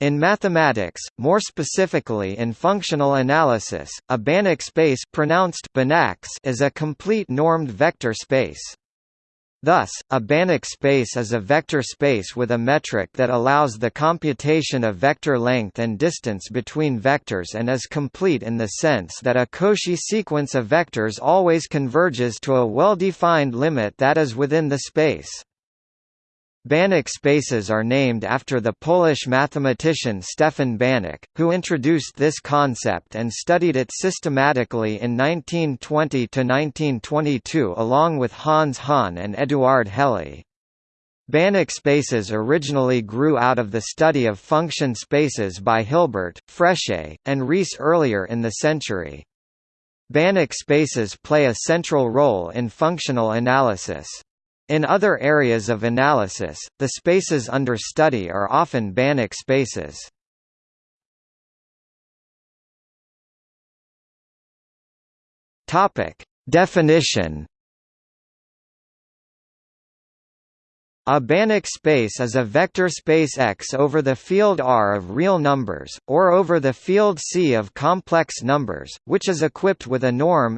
In mathematics, more specifically in functional analysis, a Banach space pronounced Banax is a complete normed vector space. Thus, a Banach space is a vector space with a metric that allows the computation of vector length and distance between vectors and is complete in the sense that a Cauchy sequence of vectors always converges to a well-defined limit that is within the space. Banach spaces are named after the Polish mathematician Stefan Banach, who introduced this concept and studied it systematically in 1920–1922 along with Hans Hahn and Eduard Helly. Banach spaces originally grew out of the study of function spaces by Hilbert, Frechet, and Riesz earlier in the century. Banach spaces play a central role in functional analysis. In other areas of analysis, the spaces under study are often Banach spaces. Topic: Definition. A Banach space is a vector space X over the field R of real numbers, or over the field C of complex numbers, which is equipped with a norm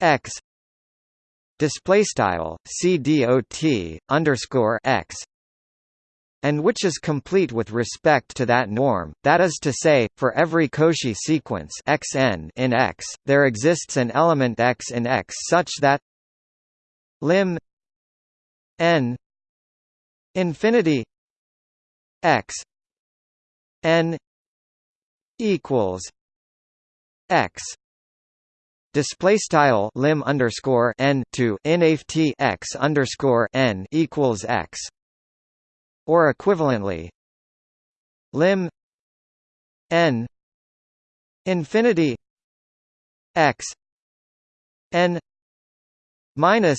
X display style cdot underscore x and which is complete with respect to that norm, that is to say, for every Cauchy sequence xn in X, there exists an element x in X such that lim n infinity x n equals x display style lim underscore n to nft x underscore n equals x or equivalently lim n infinity x n minus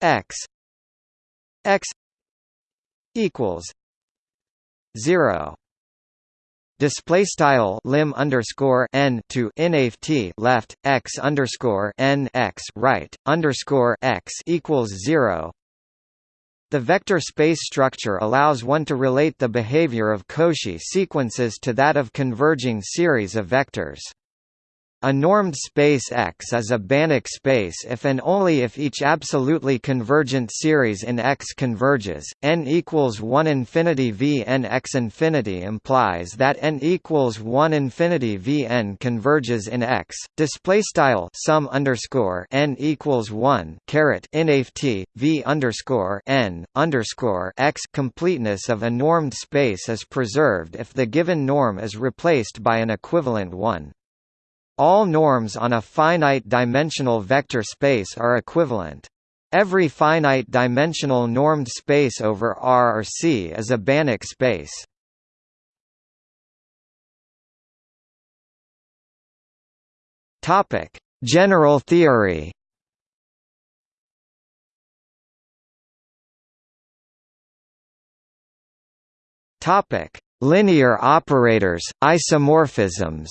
x x equals 0 display style lim underscore n to nft left x underscore n x right underscore x equals zero. The vector space structure allows one to relate the behavior of Cauchy sequences to that of converging series of vectors. A normed space X is a Banach space if and only if each absolutely convergent series in X converges. n equals 1 infinity v n x infinity implies that n equals 1 infinity v n converges in X. Display style sum underscore n equals 1 caret inft v underscore n underscore x. Completeness of a normed space is preserved if the given norm is replaced by an equivalent one. All norms on a finite-dimensional vector space are equivalent. Every finite-dimensional normed space over R or C is a Banach space. Topic: General theory. Topic: Linear operators, isomorphisms.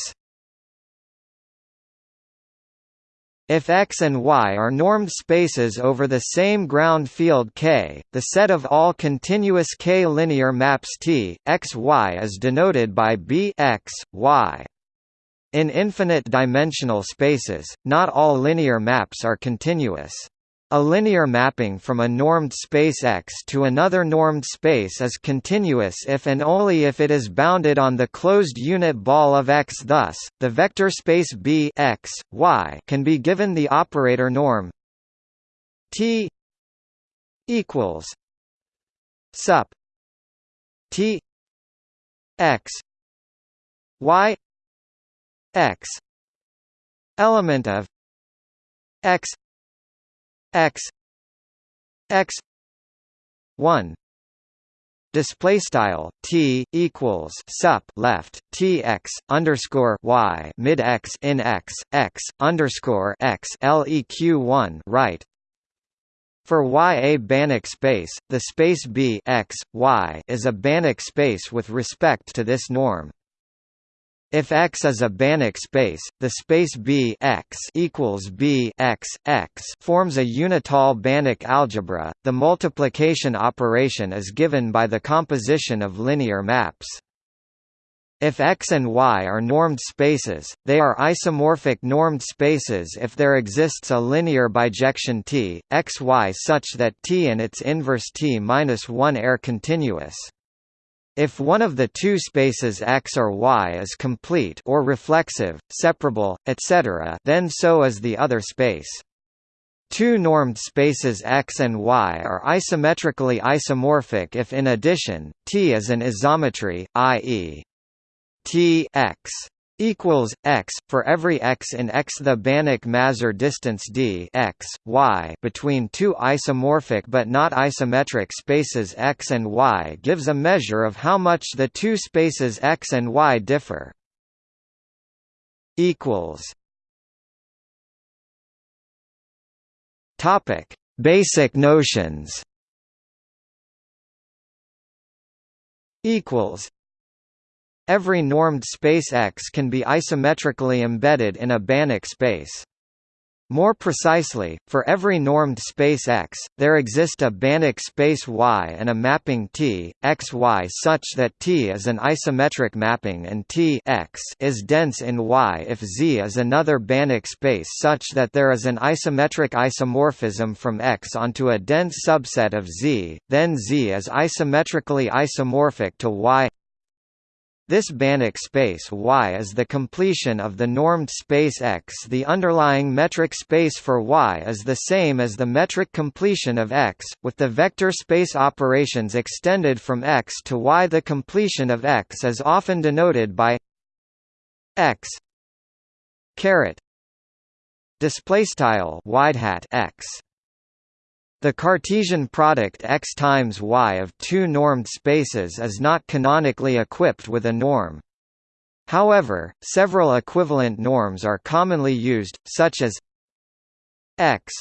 If X and Y are normed spaces over the same ground field K, the set of all continuous K linear maps T, X Y is denoted by B X, Y. In infinite dimensional spaces, not all linear maps are continuous. A linear mapping from a normed space X to another normed space is continuous if and only if it is bounded on the closed unit ball of X. Thus, the vector space B X, y can be given the operator norm T equals sup T X Y X element of X x x 1 display style t equals sup left t x underscore y mid x in x x underscore x leq one right. For Y a Banach space, the space B x y is a Banach space with respect to this norm. If X is a Banach space, the space B X equals B X X forms a unital Banach algebra. The multiplication operation is given by the composition of linear maps. If X and Y are normed spaces, they are isomorphic normed spaces if there exists a linear bijection T, X Y such that T and its inverse T-1 are continuous. If one of the two spaces X or Y is complete or reflexive, separable, etc., then so is the other space. Two normed spaces X and Y are isometrically isomorphic if in addition, T is an isometry, i.e. T x equals x for every x in X the Banach-Mazur distance d x, y between two isomorphic but not isometric spaces X and Y gives a measure of how much the two spaces X and Y differ. equals Topic: Basic notions. Equals Every normed space X can be isometrically embedded in a Banach space. More precisely, for every normed space X, there exist a Banach space Y and a mapping T, X Y such that T is an isometric mapping and T X is dense in Y if Z is another Banach space such that there is an isometric isomorphism from X onto a dense subset of Z, then Z is isometrically isomorphic to Y this Banach space Y is the completion of the normed space X. The underlying metric space for Y is the same as the metric completion of X, with the vector space operations extended from X to Y. The completion of X is often denoted by X caret display style wide hat X the Cartesian product x times y of two normed spaces is not canonically equipped with a norm. However, several equivalent norms are commonly used, such as x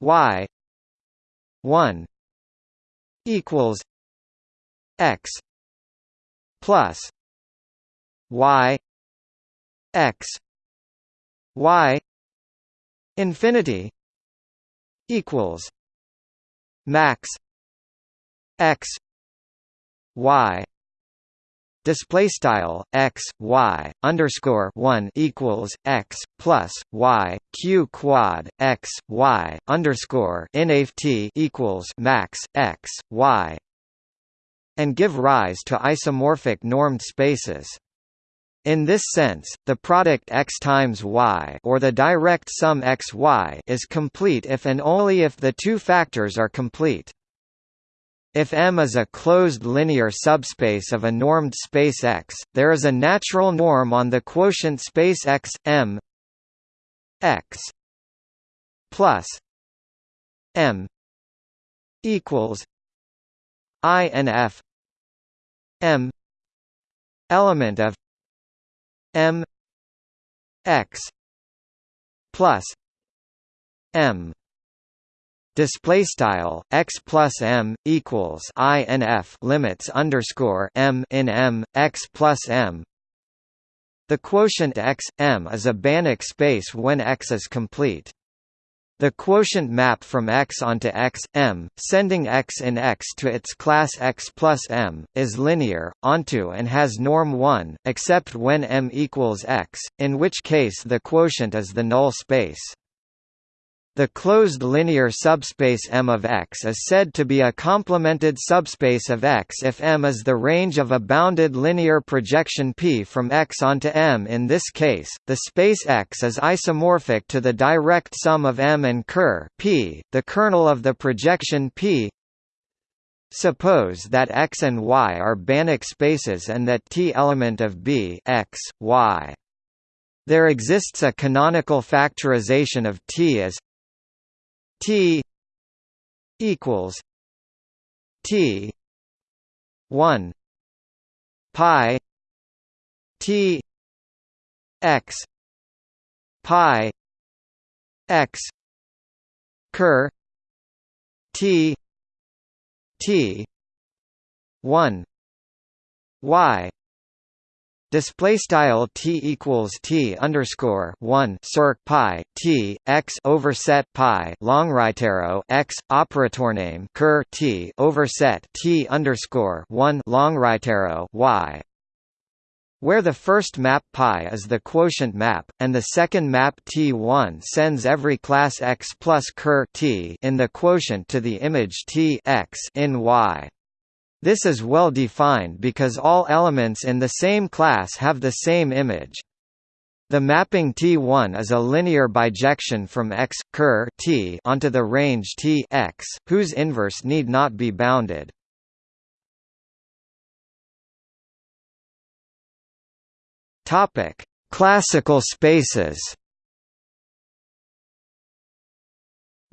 y 1 equals x plus y x y infinity equals max x y display style x y underscore one equals x plus y q quad x y underscore t equals max x y and give rise to isomorphic normed spaces. In this sense, the product x times y or the direct sum x y is complete if and only if the two factors are complete. If M is a closed linear subspace of a normed space X, there is a natural norm on the quotient space X, M X plus M equals I M element of M X plus M display style x plus m equals i n f limits underscore m in m x plus m. The quotient x m is a Banach space when x is complete. The quotient map from X onto X, M, sending X in X to its class X plus M, is linear, onto and has norm 1, except when M equals X, in which case the quotient is the null space. The closed linear subspace M of X is said to be a complemented subspace of X if M is the range of a bounded linear projection P from X onto M. In this case, the space X is isomorphic to the direct sum of M and ker P, the kernel of the projection P. Suppose that X and Y are Banach spaces and that T element of B X, Y. There exists a canonical factorization of T as T equals T one pi T x pi x ker T T one Y Display style t equals t underscore one circ pi t x overset pi long right arrow x operator name ker t overset t underscore one long right arrow y where the first map pi is the quotient map, and the second map T1 sends every class x plus ker t in the quotient to the image T x in Y. This is well defined because all elements in the same class have the same image. The mapping T1 is a linear bijection from X ker T onto the range T X, whose inverse need not be bounded. Topic: Classical spaces.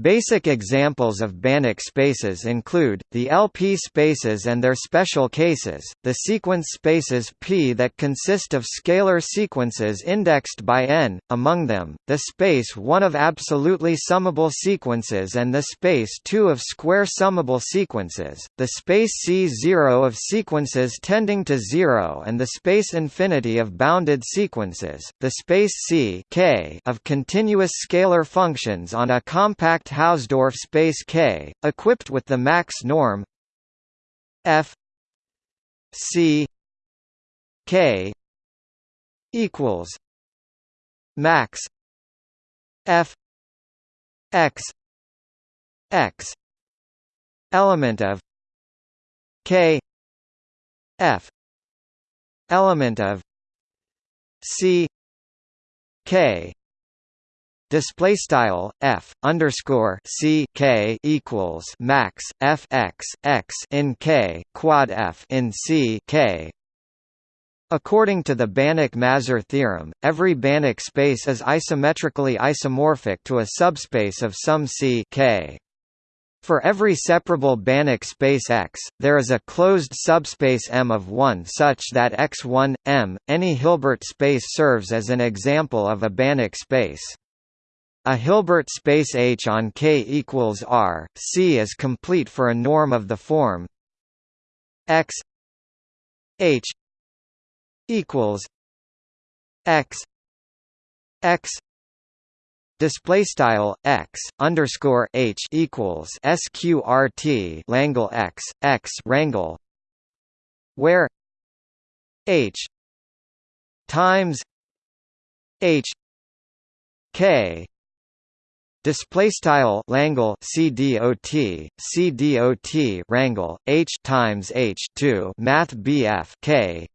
Basic examples of Banach spaces include, the LP spaces and their special cases, the sequence spaces P that consist of scalar sequences indexed by n, among them, the space 1 of absolutely summable sequences and the space 2 of square summable sequences, the space C0 of sequences tending to 0 and the space infinity of bounded sequences, the space C K of continuous scalar functions on a compact Hausdorff space K, equipped with the max norm F C K equals max F X X element of K F element of C K display style f underscore c k equals max f x x in k quad f in c k. According to the Banach-Mazur theorem, every Banach space is isometrically isomorphic to a subspace of some C k. For every separable Banach space X, there is a closed subspace M of 1 such that X1, M, any Hilbert space serves as an example of a Banach space. A Hilbert space H on K equals R, C is complete for a norm of the form. X H equals X X display style x underscore h equals sqrt Langle x x rangle where h times h k Display style Langle CDOT rangle H times H two Math BF K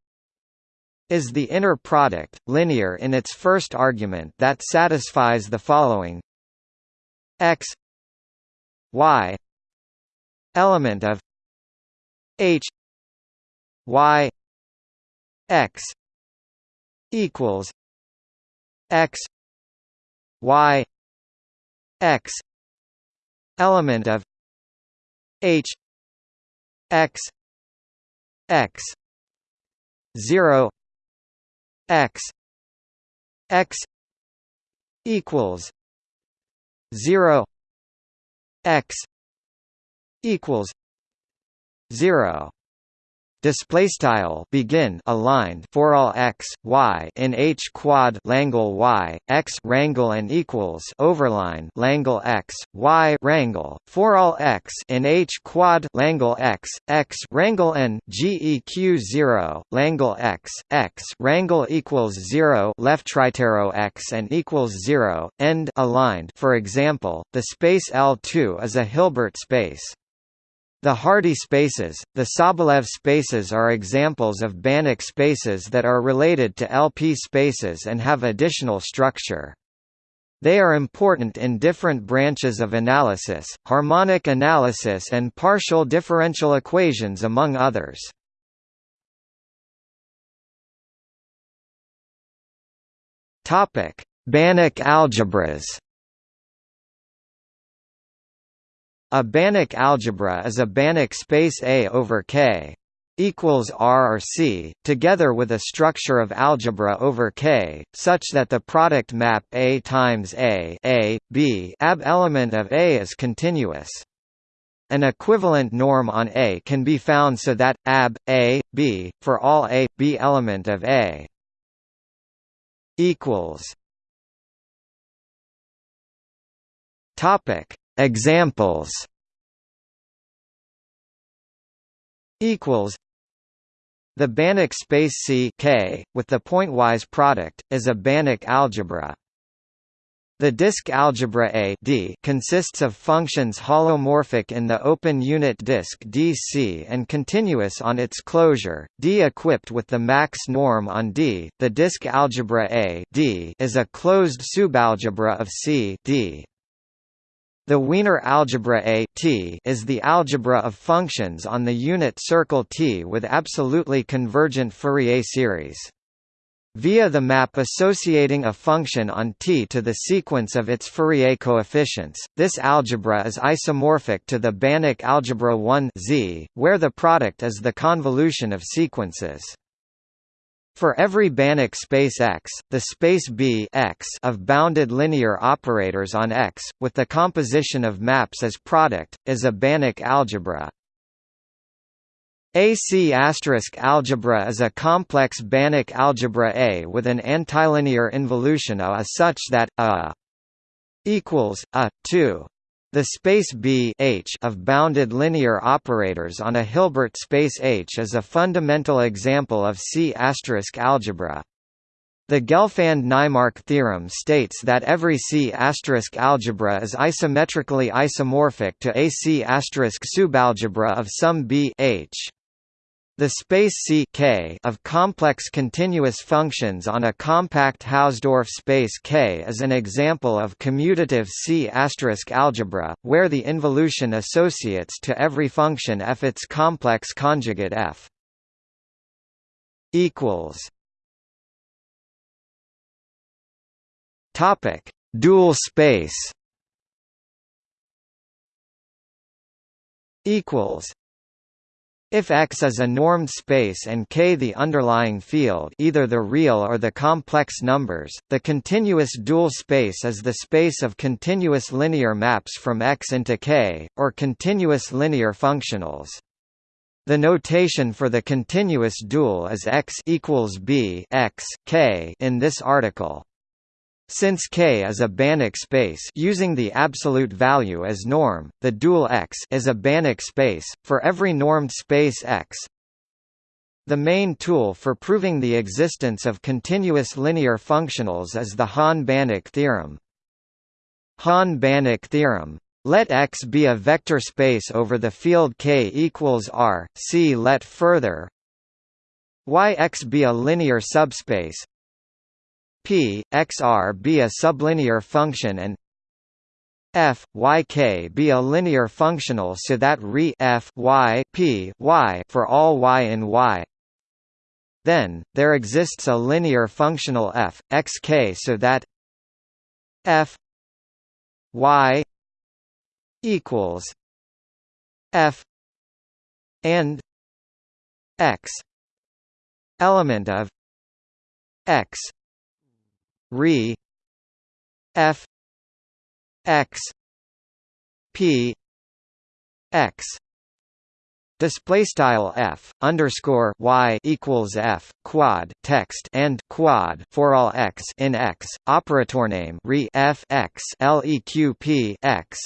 is the inner product, linear in its first argument that satisfies the following. X y element of h y x equals x y x element of h x x 0 x x equals 0 x equals 0 display style begin aligned for all x y in h quad langle y x rangle and equals overline langle x y rangle for all x in h quad langle x x rangle n geq 0 langle x x rangle equals 0 left arrow x and equals 0 end aligned. For example the space L2 is a Hilbert space the Hardy spaces, the Sobolev spaces are examples of Banach spaces that are related to LP spaces and have additional structure. They are important in different branches of analysis, harmonic analysis and partial differential equations among others. Banach algebras A Banach algebra is a Banach space A over K equals R or C, together with a structure of algebra over K, such that the product map A times A, A, B ab element of A is continuous. An equivalent norm on A can be found so that ab A, B for all A, B element of A equals topic examples equals the Banach space C K, with the pointwise product, is a Banach algebra. The disk algebra A D consists of functions holomorphic in the open unit disk DC and continuous on its closure, D equipped with the max norm on D. The disk algebra A D is a closed subalgebra of C D. The Wiener algebra A T is the algebra of functions on the unit circle T with absolutely convergent Fourier series. Via the map associating a function on T to the sequence of its Fourier coefficients, this algebra is isomorphic to the Banach algebra 1 Z, where the product is the convolution of sequences. For every Banach space X, the space B X of bounded linear operators on X, with the composition of maps as product, is a Banach algebra. AC algebra is a complex Banach algebra A with an antilinear involution A such that A equals A 2 the space B H of bounded linear operators on a Hilbert space H is a fundamental example of C** algebra. The Gelfand–Naimark theorem states that every C** algebra is isometrically isomorphic to a C** subalgebra of some B H. The space C K of complex continuous functions on a compact Hausdorff space K is an example of commutative C** algebra, where the involution associates to every function f its complex conjugate f. Topic: Dual space. Equals if X is a normed space and K the underlying field either the real or the complex numbers, the continuous dual space is the space of continuous linear maps from X into K, or continuous linear functionals. The notation for the continuous dual is X equals B X, K in this article. Since K is a Banach space using the absolute value as norm, the dual X is a Banach space, for every normed space X. The main tool for proving the existence of continuous linear functionals is the Hahn-Banach theorem. Hahn-Banach theorem let X be a vector space over the field K equals R. See let further. Y X be a linear subspace P, X R be a sublinear function and f y k be a linear functional so that re f y p y for all y in y. Then there exists a linear functional f x k so that f y equals f and x element of x re f x p x. Display style f underscore y equals f quad text and quad for all x in x operator name re f x leq x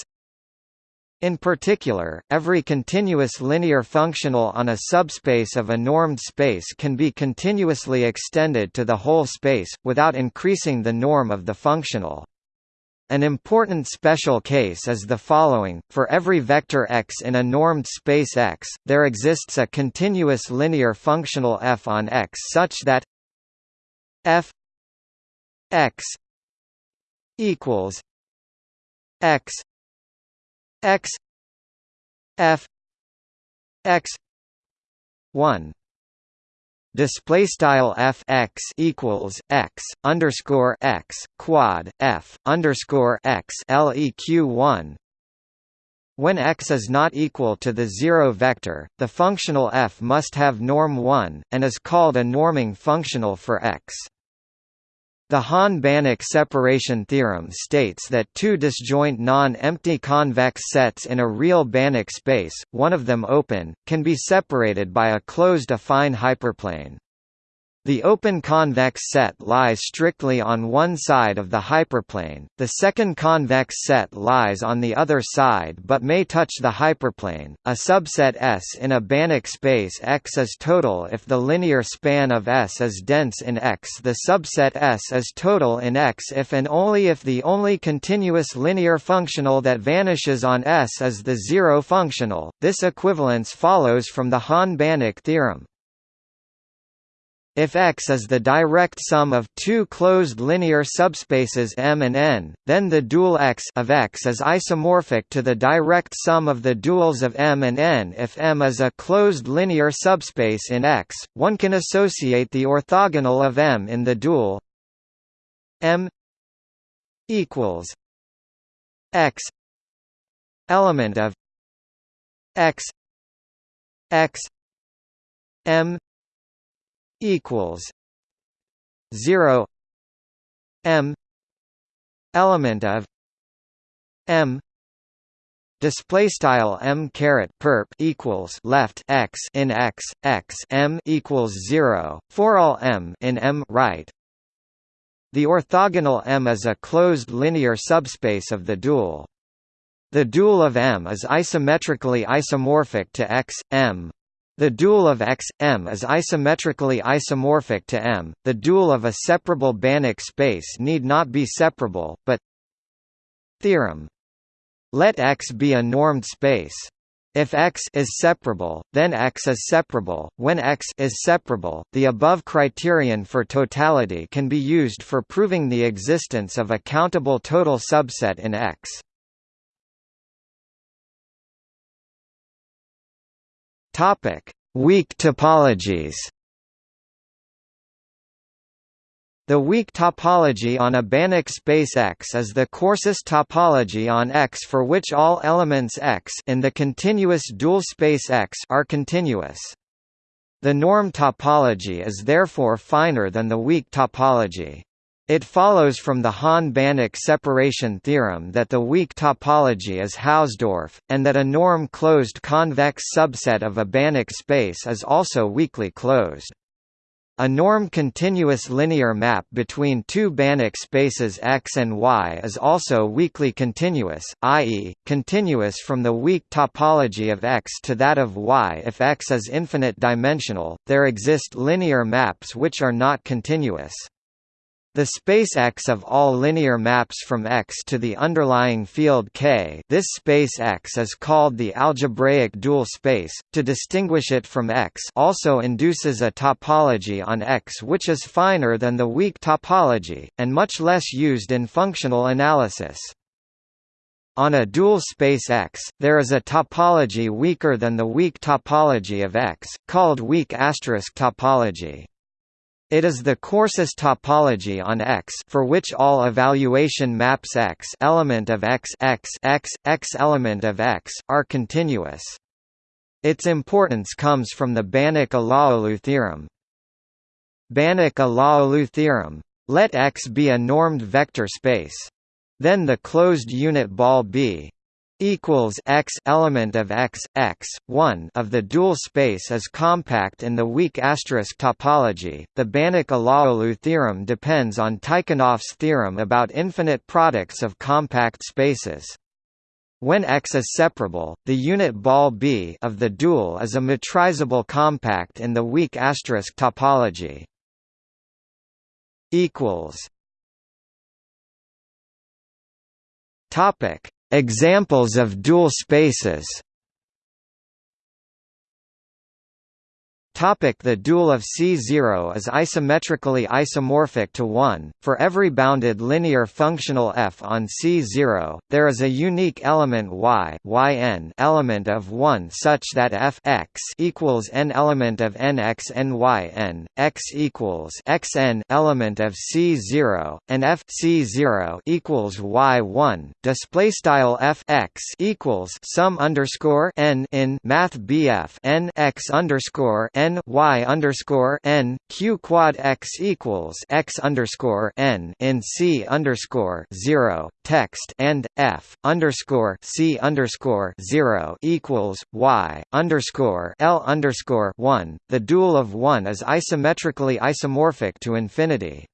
in particular, every continuous linear functional on a subspace of a normed space can be continuously extended to the whole space, without increasing the norm of the functional. An important special case is the following, for every vector x in a normed space X, there exists a continuous linear functional f on X such that f x equals x x f x 1 display style f x equals x underscore x quad f underscore x leq 1 when x is not equal to the zero vector, the functional f must have norm 1, and is called a norming functional for x. The Hahn-Banach separation theorem states that two disjoint non-empty convex sets in a real Banach space, one of them open, can be separated by a closed affine hyperplane. The open convex set lies strictly on one side of the hyperplane, the second convex set lies on the other side but may touch the hyperplane. A subset S in a Banach space X is total if the linear span of S is dense in X. The subset S is total in X if and only if the only continuous linear functional that vanishes on S is the zero functional. This equivalence follows from the Hahn-Banach theorem. If X is the direct sum of two closed linear subspaces M and N, then the dual X of X is isomorphic to the direct sum of the duals of M and N. If M is a closed linear subspace in X, one can associate the orthogonal of M in the dual M equals X element of X X M equals zero M element of M display style m caret perp equals left x in x x m equals 0 for all m in m right? The orthogonal m is a closed linear subspace of the dual. The dual of m is isometrically isomorphic to x m the dual of X, M is isometrically isomorphic to M. The dual of a separable Banach space need not be separable, but Theorem. Let X be a normed space. If X is separable, then X is separable. When X is separable, the above criterion for totality can be used for proving the existence of a countable total subset in X. Topic: Weak topologies. The weak topology on a Banach space X is the coarsest topology on X for which all elements X in the continuous dual space X are continuous. The norm topology is therefore finer than the weak topology. It follows from the Hahn-Banach separation theorem that the weak topology is Hausdorff, and that a norm-closed convex subset of a Banach space is also weakly closed. A norm-continuous linear map between two Banach spaces X and Y is also weakly continuous, i.e., continuous from the weak topology of X to that of Y. If X is infinite dimensional, there exist linear maps which are not continuous. The space X of all linear maps from X to the underlying field K this space X is called the algebraic dual space, to distinguish it from X also induces a topology on X which is finer than the weak topology, and much less used in functional analysis. On a dual space X, there is a topology weaker than the weak topology of X, called weak asterisk topology. It is the coarsest topology on X for which all evaluation maps X element of X X X X element of X are continuous. Its importance comes from the Banach-Alaoglu theorem. Banach-Alaoglu theorem. Let X be a normed vector space. Then the closed unit ball B equals x element of x x 1 of the dual space is compact in the weak asterisk topology. The Banach-Alaoglu theorem depends on Tikhonov's theorem about infinite products of compact spaces. When X is separable, the unit ball B of the dual is a metrizable compact in the weak asterisk topology. Equals. Topic Examples of dual spaces Topic the dual of C0 is isometrically isomorphic to 1. For every bounded linear functional f on C0, there is a unique element y yn element of 1 such that f x equals n element of n x n y n, x equals xn element of C0, and f C0 equals y1. Display style f x equals sum underscore n in math BF n x underscore n n y underscore n q quad x equals x underscore n in c underscore zero text and f underscore c underscore zero equals y underscore l underscore one. The dual of one is isometrically isomorphic to infinity.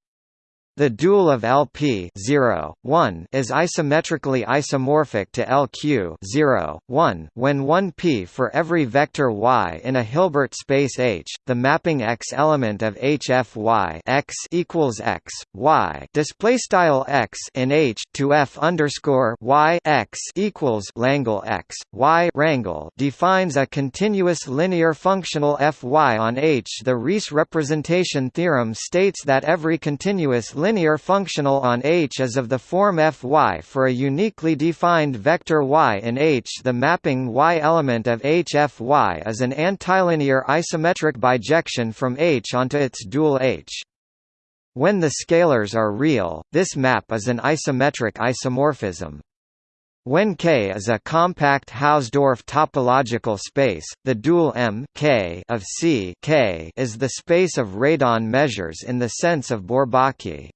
The dual of LP 0, 1 is isometrically isomorphic to LQ 0, 1 when 1p for every vector y in a Hilbert space H, the mapping X element of HFY X equals X, Y. Display style X in H to F underscore Y X equals Langle X, Y. Rangle defines a continuous linear functional Fy on H. The Riesz representation theorem states that every continuous linear functional on H is of the form Fy for a uniquely defined vector y in H. The mapping y element of HFY is an antilinear isometric bijection from H onto its dual H. When the scalars are real, this map is an isometric isomorphism. When K is a compact Hausdorff topological space, the dual M K of C K is the space of radon measures in the sense of Bourbaki.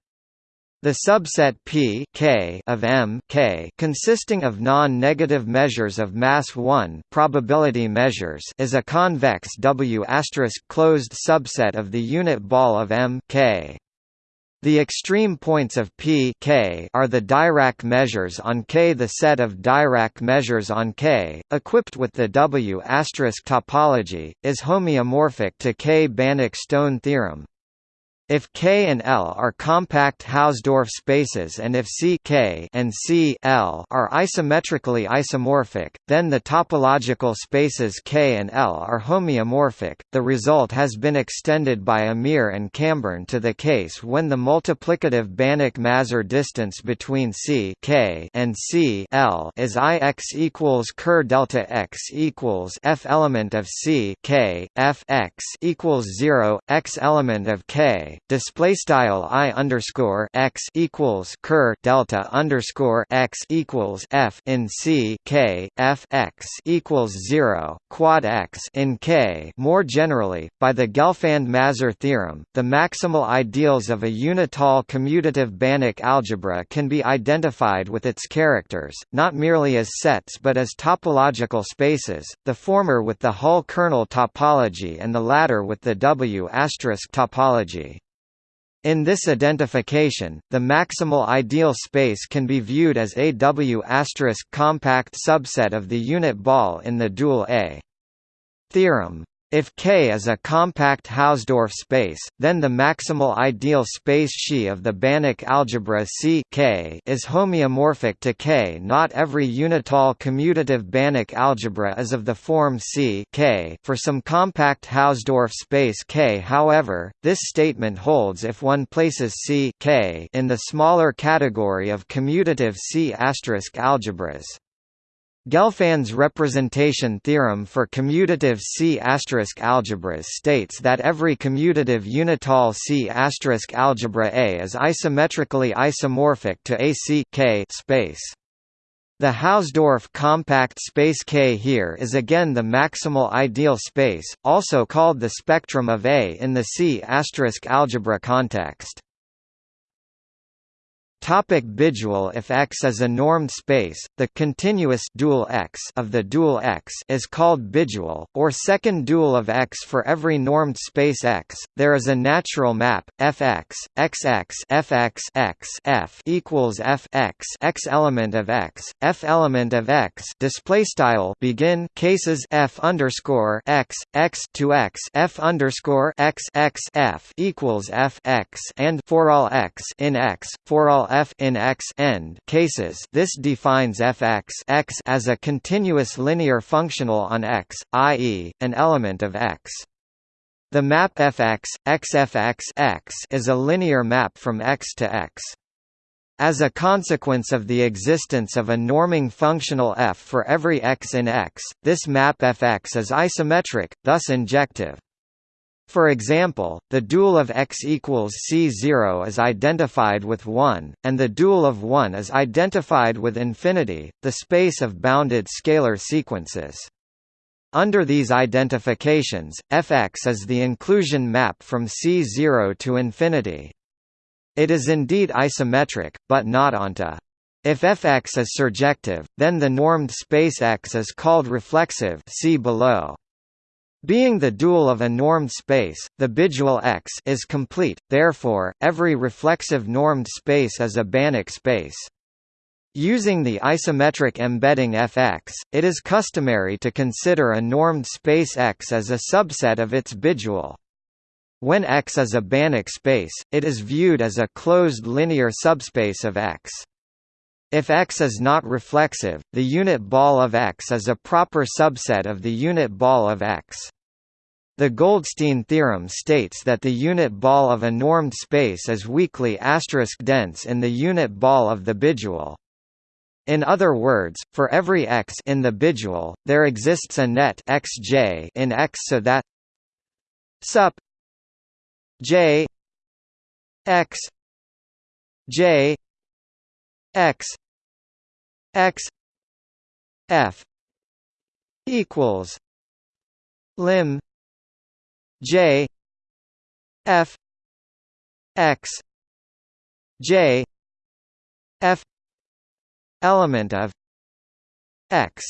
The subset P K of M K consisting of non-negative measures of mass 1 probability measures is a convex W closed subset of the unit ball of M K. The extreme points of P K are the Dirac measures on K. The set of Dirac measures on K, equipped with the W topology, is homeomorphic to K-Banach-Stone theorem. If K and L are compact Hausdorff spaces and if C K and C L are isometrically isomorphic, then the topological spaces K and L are homeomorphic. The result has been extended by Amir and Cambern to the case when the multiplicative Banach-Mazur distance between C K and C L is I x equals ker delta x equals F element of C K F x equals zero x element of K display style i underscore x equals ker delta underscore x equals f in c k f x equals zero quad x in k. More generally, by the Gelfand-Mazur theorem, the maximal ideals of a unital commutative Banach algebra can be identified with its characters, not merely as sets but as topological spaces, the former with the Hull kernel topology and the latter with the W** asterisk topology. In this identification, the maximal ideal space can be viewed as a W** compact subset of the unit ball in the dual A. Theorem if K is a compact Hausdorff space, then the maximal ideal space Xi of the Banach algebra C K is homeomorphic to K. Not every unital commutative Banach algebra is of the form C K for some compact Hausdorff space K. However, this statement holds if one places C K in the smaller category of commutative C** algebras. Gelfand's representation theorem for commutative C** algebras states that every commutative unital C** algebra A is isometrically isomorphic to a C K space. The Hausdorff compact space K here is again the maximal ideal space, also called the spectrum of A in the C** algebra context. Topic bidual If X is a normed space, the continuous dual X of the dual X is called bidual, or second dual of X for every normed space X. There is a natural map Fx XX Fx x F equals F x x element of X F element of X display style begin cases F underscore X X to X F underscore X X F equals F x and for all X in X for all f in x end cases this defines fx x as a continuous linear functional on x, i.e., an element of x. The map fx, xfx x is a linear map from x to x. As a consequence of the existence of a norming functional f for every x in X, this map fx is isometric, thus injective. For example, the dual of x equals c0 is identified with 1, and the dual of 1 is identified with infinity, the space of bounded scalar sequences. Under these identifications, Fx is the inclusion map from C0 to infinity. It is indeed isometric, but not onto. If Fx is surjective, then the normed space X is called reflexive see below. Being the dual of a normed space, the bidual X is complete, therefore, every reflexive normed space is a Banach space. Using the isometric embedding Fx, it is customary to consider a normed space X as a subset of its bidual. When X is a Banach space, it is viewed as a closed linear subspace of X. If X is not reflexive, the unit ball of X is a proper subset of the unit ball of X. The Goldstine theorem states that the unit ball of a normed space is weakly asterisk dense in the unit ball of the bidual. In other words, for every x in the bidual, there exists a net xj in X so that sup j x j x x f equals lim j f x j f element of x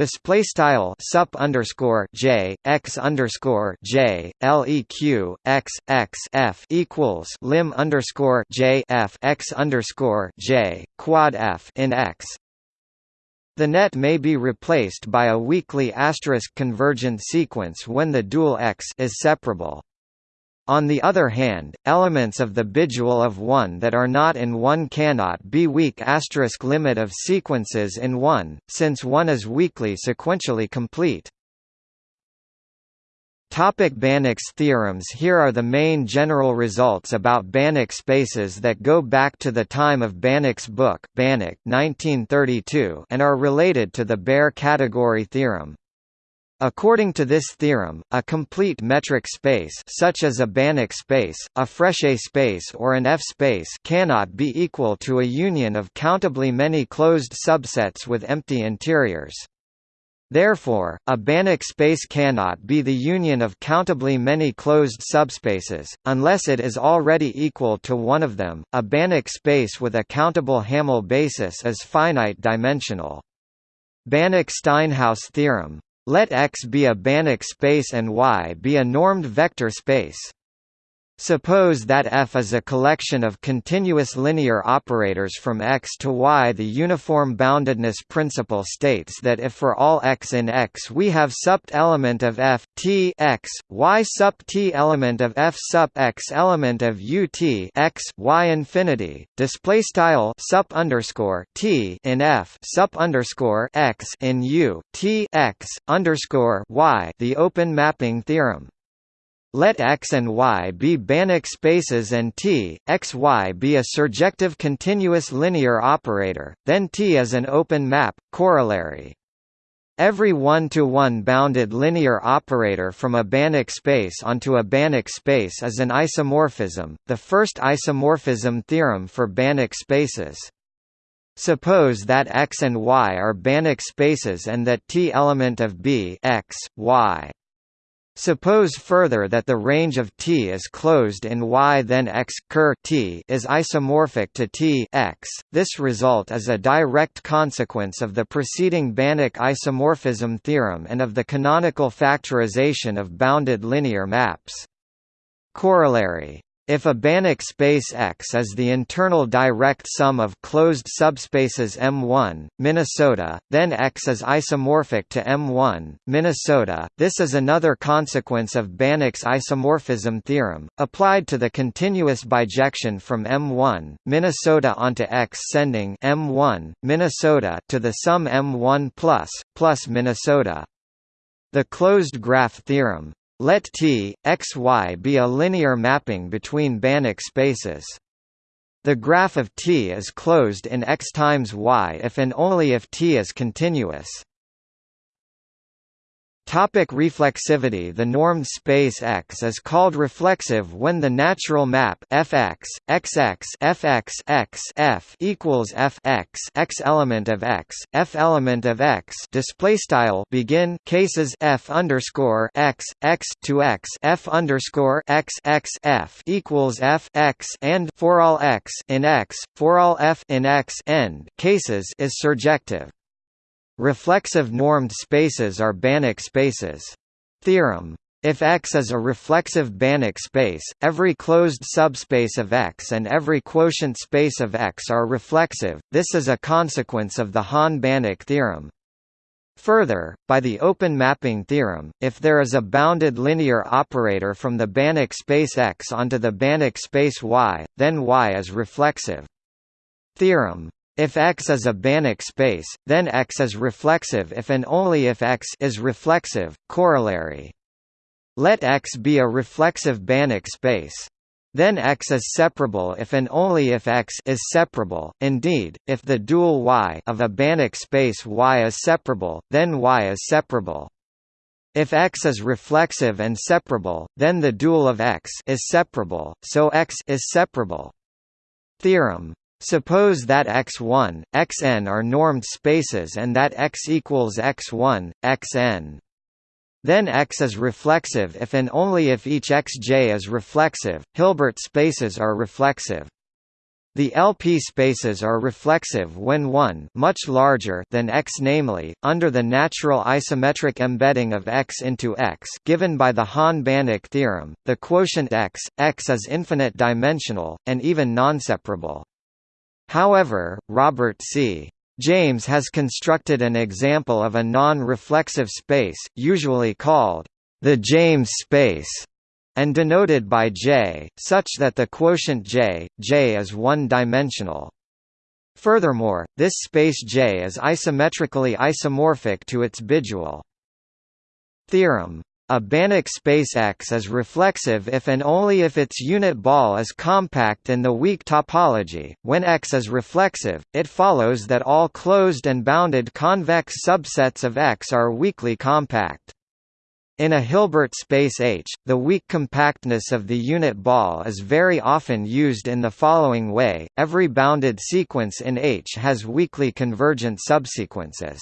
display style sup underscore j x underscore j leq x x f equals lim underscore j f x underscore j quad f in x. The net may be replaced by a weakly asterisk convergent sequence when the dual x is separable. On the other hand, elements of the bidual of 1 that are not in 1 cannot be weak asterisk limit of sequences in 1, since 1 is weakly sequentially complete. Topic Banach's theorems Here are the main general results about Banach spaces that go back to the time of Banach's book Banach 1932 and are related to the Baire category theorem. According to this theorem, a complete metric space such as a Banach space, a Frechet space or an F-space cannot be equal to a union of countably many closed subsets with empty interiors. Therefore, a Banach space cannot be the union of countably many closed subspaces, unless it is already equal to one of them. A Banach space with a countable Hamel basis is finite dimensional. Banach-Steinhaus theorem let X be a Banach space and Y be a normed vector space. Suppose that F is a collection of continuous linear operators from X to Y. The uniform boundedness principle states that if for all X in X we have supt element of F T X, Y sup T element of F sup X element of U T X Y infinity, display style sup underscore T in F sup underscore X in U T X underscore Y the open mapping theorem. Let X and Y be Banach spaces and T, X Y be a surjective continuous linear operator, then T is an open map, corollary. Every one-to-one -one bounded linear operator from a Banach space onto a Banach space is an isomorphism, the first isomorphism theorem for Banach spaces. Suppose that X and Y are Banach spaces and that T element of B X, y Suppose further that the range of T is closed in Y then X ker T is isomorphic to T X. This result is a direct consequence of the preceding Banach isomorphism theorem and of the canonical factorization of bounded linear maps. Corollary if a Banach space X is the internal direct sum of closed subspaces M1, Minnesota, then X is isomorphic to M1, Minnesota. This is another consequence of Banach's isomorphism theorem, applied to the continuous bijection from M1, Minnesota onto X sending M1, Minnesota to the sum M1 plus, plus Minnesota. The closed graph theorem, let T, X Y be a linear mapping between Banach spaces. The graph of T is closed in X times Y if and only if T is continuous. Topic reflexivity. The normed space X is called reflexive when the natural map fx, xx fx x f equals f x x element of x, f element of x. Display style. Begin. Cases f underscore x x to x f underscore x x f equals f x and for all x in x for all f in x end. Cases is surjective. Reflexive normed spaces are Banach spaces. Theorem. If X is a reflexive Banach space, every closed subspace of X and every quotient space of X are reflexive, this is a consequence of the Hahn-Banach theorem. Further, by the open mapping theorem, if there is a bounded linear operator from the Banach space X onto the Banach space Y, then Y is reflexive. Theorem if X is a Banach space, then X is reflexive if and only if X is reflexive. Corollary. Let X be a reflexive Banach space. Then X is separable if and only if X is separable. Indeed, if the dual Y of a Banach space Y is separable, then Y is separable. If X is reflexive and separable, then the dual of X is separable, so X is separable. Theorem Suppose that x1, xn are normed spaces and that x equals x1, xn. Then X is reflexive if and only if each xj is reflexive. Hilbert spaces are reflexive. The LP spaces are reflexive when 1 much larger than X namely, under the natural isometric embedding of X into X given by the Hahn-Banach theorem, the quotient X, X is infinite dimensional, and even nonseparable. However, Robert C. James has constructed an example of a non-reflexive space, usually called the James space, and denoted by J, such that the quotient J, J is one-dimensional. Furthermore, this space J is isometrically isomorphic to its bidual. Theorem a Banach space X is reflexive if and only if its unit ball is compact in the weak topology. When X is reflexive, it follows that all closed and bounded convex subsets of X are weakly compact. In a Hilbert space H, the weak compactness of the unit ball is very often used in the following way, every bounded sequence in H has weakly convergent subsequences.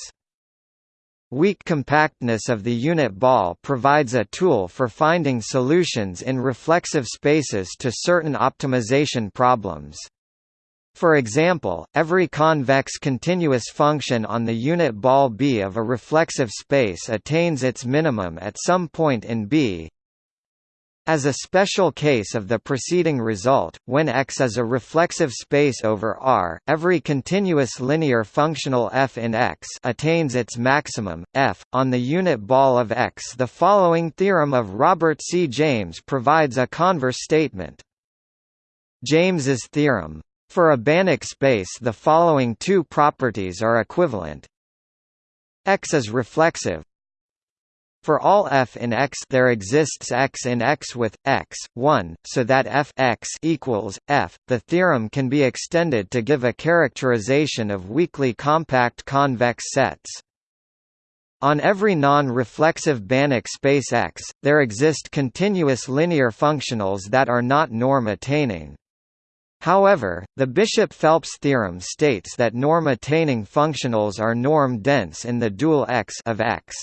Weak compactness of the unit ball provides a tool for finding solutions in reflexive spaces to certain optimization problems. For example, every convex continuous function on the unit ball B of a reflexive space attains its minimum at some point in B as a special case of the preceding result, when X is a reflexive space over R, every continuous linear functional f in X attains its maximum, f, on the unit ball of X. The following theorem of Robert C. James provides a converse statement. James's theorem. For a Banach space the following two properties are equivalent. X is reflexive, for all f in X there exists X in X with X 1, so that f x equals f. The theorem can be extended to give a characterization of weakly compact convex sets. On every non-reflexive Banach space X, there exist continuous linear functionals that are not norm-attaining. However, the Bishop-Phelps theorem states that norm-attaining functionals are norm-dense in the dual X of X.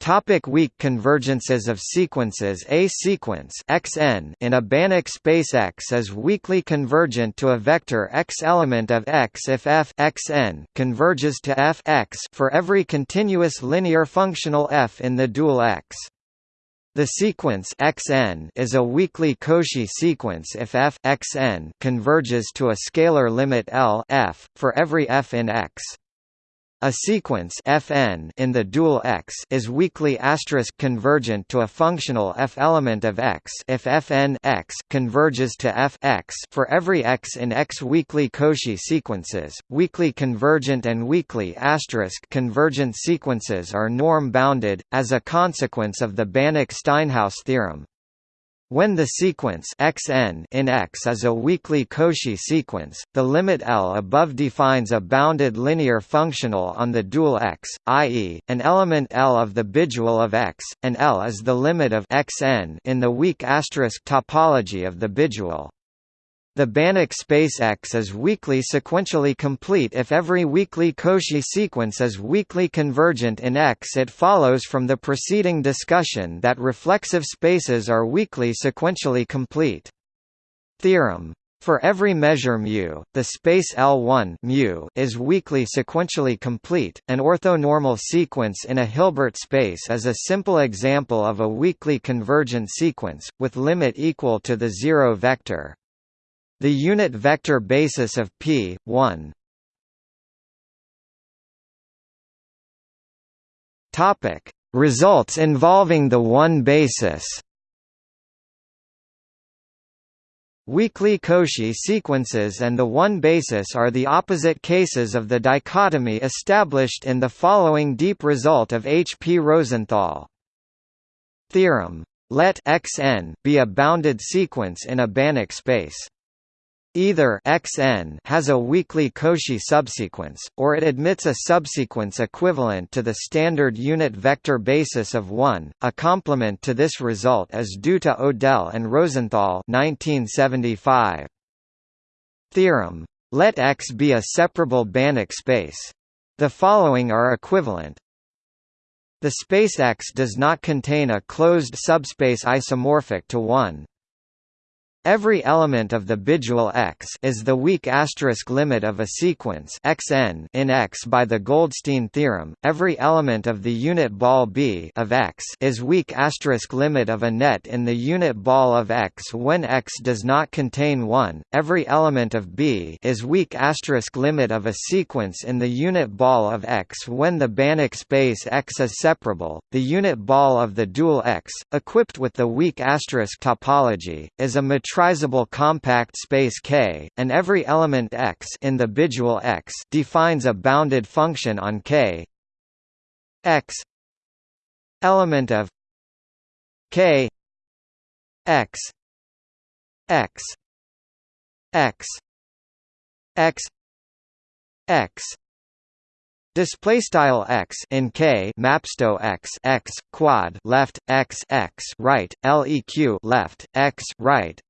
Topic weak convergences of sequences A sequence xn in a Banach space X is weakly convergent to a vector x element of X if f xn converges to f x for every continuous linear functional f in the dual X. The sequence xn is a weakly Cauchy sequence if f xn converges to a scalar limit L f for every f in X. A sequence Fn in the dual X is weakly asterisk convergent to a functional f element of X if Fn x converges to f x for every x in X weakly Cauchy sequences. Weakly convergent and weakly asterisk convergent sequences are norm bounded as a consequence of the Banach-Steinhaus theorem. When the sequence xn in X is a weakly Cauchy sequence, the limit L above defines a bounded linear functional on the dual X, i.e., an element L of the bidual of X, and L is the limit of xn in the weak asterisk topology of the bidual. The Banach space X is weakly sequentially complete if every weakly Cauchy sequence is weakly convergent in X. It follows from the preceding discussion that reflexive spaces are weakly sequentially complete. Theorem for every measure mu, the space L1 mu is weakly sequentially complete. An orthonormal sequence in a Hilbert space is a simple example of a weakly convergent sequence, with limit equal to the zero vector. The unit vector basis of P, 1 Topic: Results involving the one basis. Weakly Cauchy sequences and the one basis are the opposite cases of the dichotomy established in the following deep result of H. P. Rosenthal. Theorem. Let Xn be a bounded sequence in a Banach space. Either xn has a weakly Cauchy subsequence, or it admits a subsequence equivalent to the standard unit vector basis of 1. A complement to this result is due to Odell and Rosenthal 1975. Theorem. Let X be a separable Banach space. The following are equivalent. The space X does not contain a closed subspace isomorphic to 1. Every element of the bidual X is the weak asterisk limit of a sequence Xn in X by the Goldstine theorem. Every element of the unit ball B of X is weak asterisk limit of a net in the unit ball of X when X does not contain 1. Every element of B is weak asterisk limit of a sequence in the unit ball of X when the Banach space X is separable. The unit ball of the dual X, equipped with the weak asterisk topology, is a metrizable compact space K, and every element X in the bidual X defines a bounded function on K. X element of K X X X X X Display style x in k mapsto x x quad left x x right leq left x right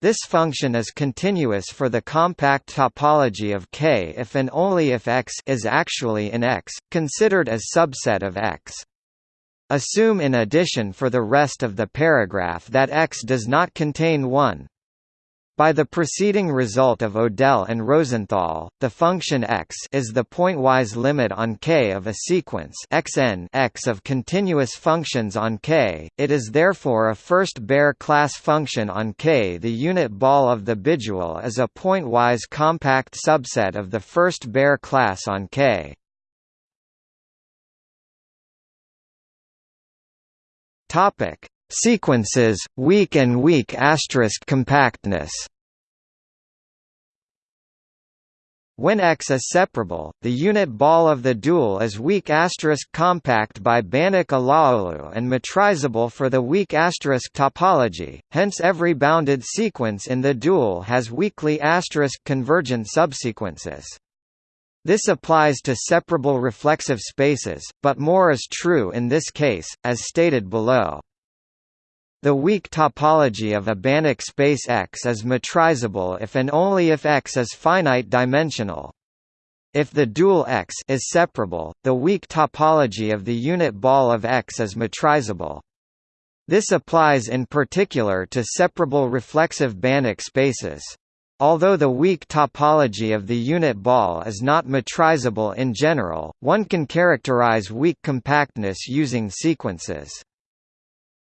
this function is continuous for the compact topology of K if and only if X is actually in X, considered as subset of X. Assume in addition for the rest of the paragraph that X does not contain 1 by the preceding result of Odell and Rosenthal, the function x is the pointwise limit on K of a sequence xn x of continuous functions on K, it is therefore a first Baire class function on K. The unit ball of the bidual is a pointwise compact subset of the first Baire class on K. Topic Sequences, weak and weak asterisk compactness. When X is separable, the unit ball of the dual is weak asterisk compact by Banach Alaoglu and metrizable for the weak asterisk topology, hence every bounded sequence in the dual has weakly asterisk convergent subsequences. This applies to separable reflexive spaces, but more is true in this case, as stated below. The weak topology of a Banach space X is metrizable if and only if X is finite-dimensional. If the dual X is separable, the weak topology of the unit ball of X is metrizable. This applies in particular to separable reflexive Banach spaces. Although the weak topology of the unit ball is not metrizable in general, one can characterize weak compactness using sequences.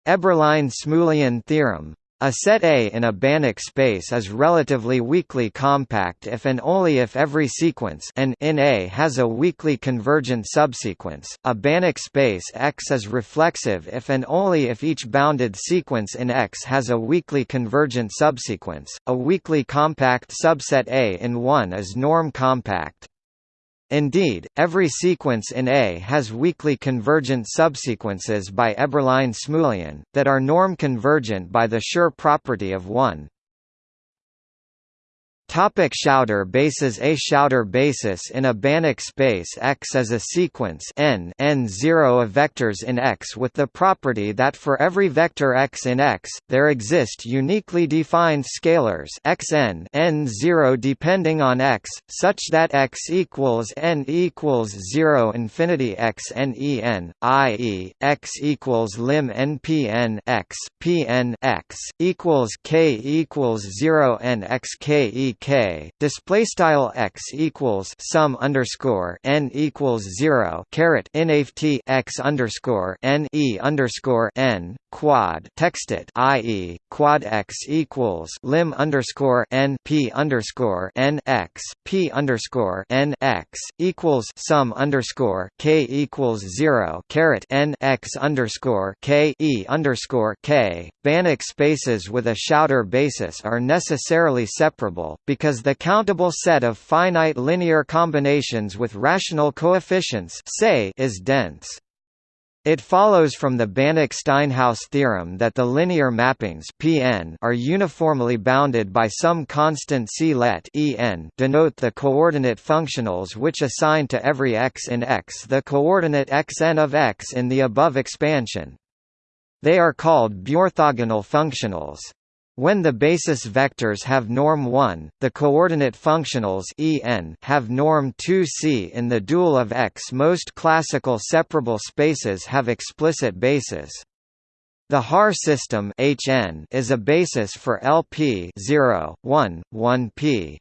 Eberlein-Smulian theorem a set A in a Banach space is relatively weakly compact if and only if every sequence n in A has a weakly convergent subsequence. A Banach space X is reflexive if and only if each bounded sequence in X has a weakly convergent subsequence. A weakly compact subset A in 1 is norm compact. Indeed, every sequence in A has weakly convergent subsequences by Eberlein-Smulian, that are norm-convergent by the Schur property of 1. Topic Schauder basis A Schauder basis in a Banach space X is a sequence n n0 of vectors in X with the property that for every vector X in X, there exist uniquely defined scalars xn n0 depending on X, such that X equals n equals 0 infinity x n e n, i.e., X equals lim npn x, pn x, equals k equals 0 n x k e k display style x equals sum underscore n equals zero caret t x underscore n e underscore n quad text it i.e. quad x equals lim underscore n p underscore n x p underscore n x equals sum underscore k equals zero caret n x underscore k e underscore k. Banach spaces with a Schauder basis are necessarily separable because the countable set of finite linear combinations with rational coefficients say is dense. It follows from the Banach-Steinhaus theorem that the linear mappings Pn are uniformly bounded by some constant C let En denote the coordinate functionals which assign to every x in X the coordinate xn of X in the above expansion. They are called biorthogonal functionals. When the basis vectors have norm 1, the coordinate functionals En have norm 2c in the dual of X. Most classical separable spaces have explicit bases. The Haar system Hn is a basis for LP 0, 1, 1p.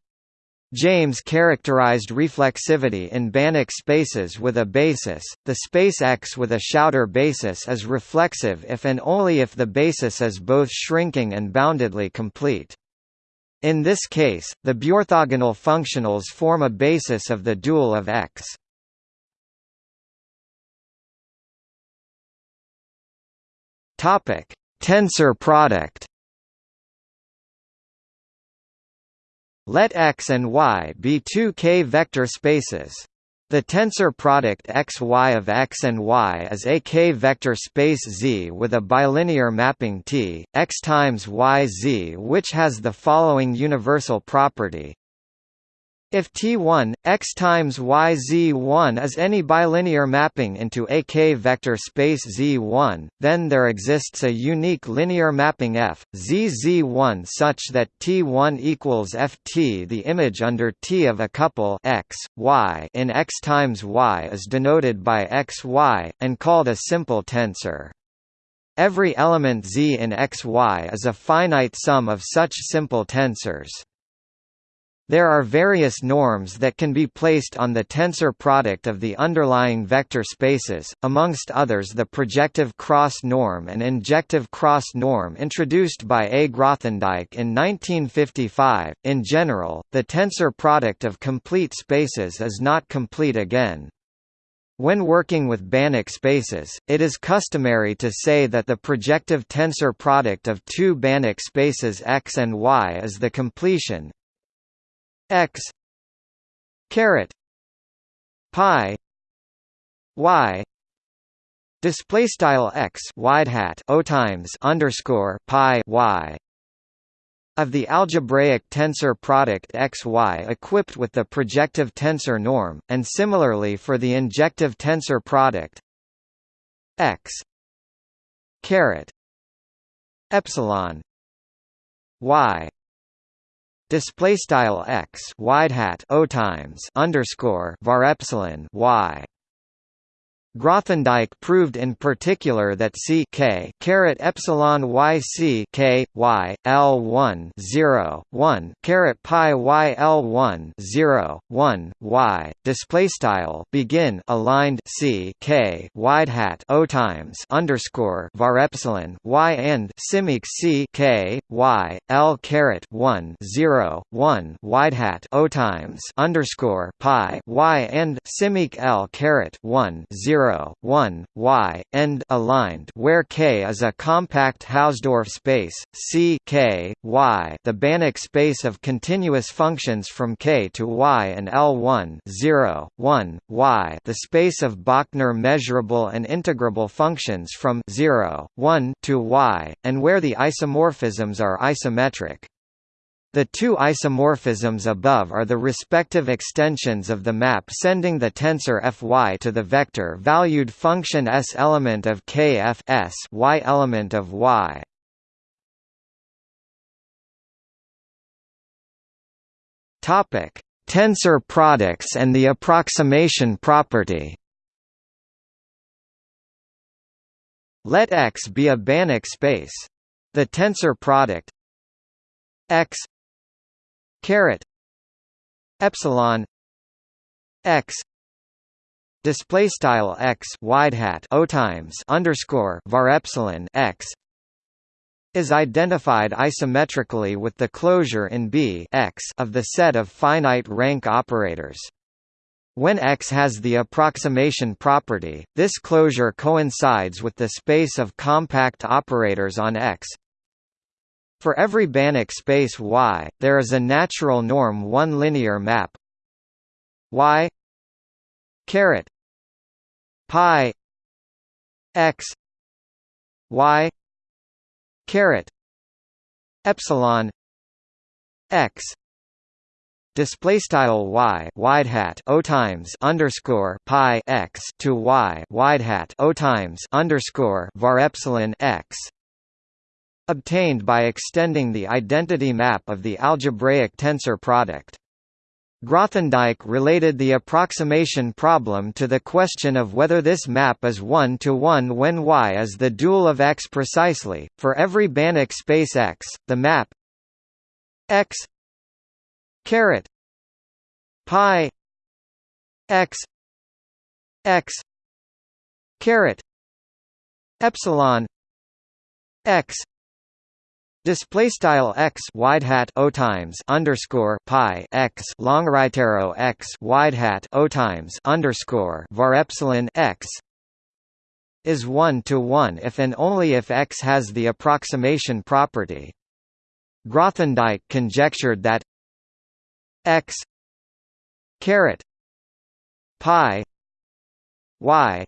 James characterized reflexivity in Banach spaces with a basis. The space X with a Schauder basis is reflexive if and only if the basis is both shrinking and boundedly complete. In this case, the biorthogonal functionals form a basis of the dual of X. Topic: Tensor product. Let X and Y be two k-vector spaces. The tensor product xy of x and y is a k-vector space Z with a bilinear mapping T, x times y Z which has the following universal property if T1, x times y z1 is any bilinear mapping into a k-vector space Z1, then there exists a unique linear mapping F, Z Z1 such that T1 equals Ft. The image under T of a couple x, y in x times y is denoted by x y, and called a simple tensor. Every element Z in x y is a finite sum of such simple tensors. There are various norms that can be placed on the tensor product of the underlying vector spaces, amongst others the projective cross norm and injective cross norm introduced by A. Grothendieck in 1955. In general, the tensor product of complete spaces is not complete again. When working with Banach spaces, it is customary to say that the projective tensor product of two Banach spaces X and Y is the completion, x caret pi y display style x wide hat o times underscore pi y of the algebraic tensor product xy equipped with the projective tensor norm, and similarly for the injective tensor product x caret epsilon y display style x wide hat o times underscore var epsilon y Grothendieck proved in particular that C k caret epsilon y c k y l 1 0 1 caret pi y l 1 0 1 y display style begin aligned C k wide hat o times underscore var epsilon y and simic C k y l caret 1 0 1 wide hat o times underscore pi y and simic l caret 1 0 0, 1, y, end aligned where K is a compact Hausdorff space, C K, y the Banach space of continuous functions from K to y and L1 0, 1, y the space of Bochner measurable and integrable functions from 0, 1 to y, and where the isomorphisms are isometric. The two isomorphisms above are the respective extensions of the map sending the tensor Fy to the vector-valued function S element of K F S y element of Y. Topic: Tensor products and the approximation property. Let X be a Banach space. The tensor product X caret epsilon x display style x wide hat o times underscore var epsilon x is identified isometrically with the closure in B x of the set of finite rank operators. When X has the approximation property, this closure coincides with the space of compact operators on X for every Banach space Y, there is a natural norm one linear map. Y caret pi x y caret epsilon x. Display style y wide hat o times underscore pi x to y wide hat o times underscore var epsilon x obtained by extending the identity map of the algebraic tensor product. Grothendieck related the approximation problem to the question of whether this map is one-to-one when Y is the dual of X precisely. For every Banach space X, the map X caret pi X X caret epsilon X Display style x wide hat o times underscore pi x long right arrow x wide hat o times underscore var epsilon x is one to one if and only if x has the approximation property. Grothendieck conjectured that x caret pi y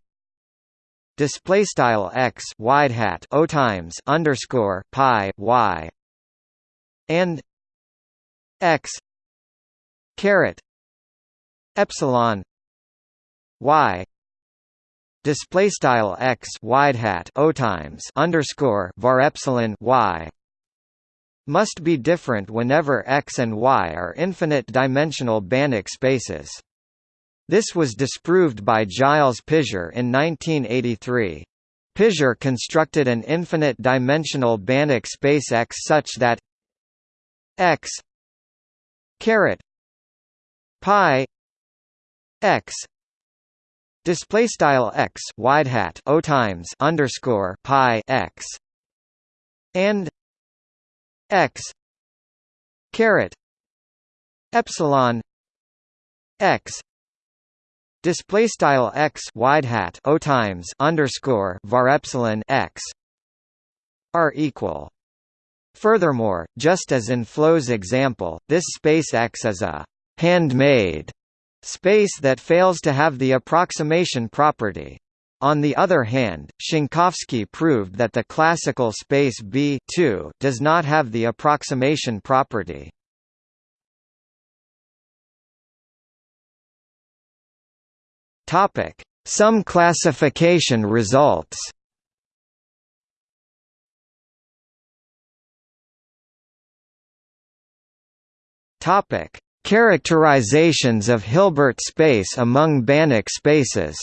display style x wide hat o times underscore pi y and x caret epsilon y display style x wide hat o times underscore var epsilon y must be different whenever x and y are infinite dimensional Banach spaces this was disproved by Gilles Pisier in 1983. Pizure constructed an infinite-dimensional Banach space X such that X caret pi X display style X wide hat O times underscore pi X and X caret epsilon X display style x wide hat o times underscore var epsilon x are equal. Furthermore, just as in Enflo's example, this space X is a handmade space that fails to have the approximation property. On the other hand, Szankowski proved that the classical space B does not have the approximation property. Topic: Some classification results. Topic: Characterizations of Hilbert space among Banach spaces.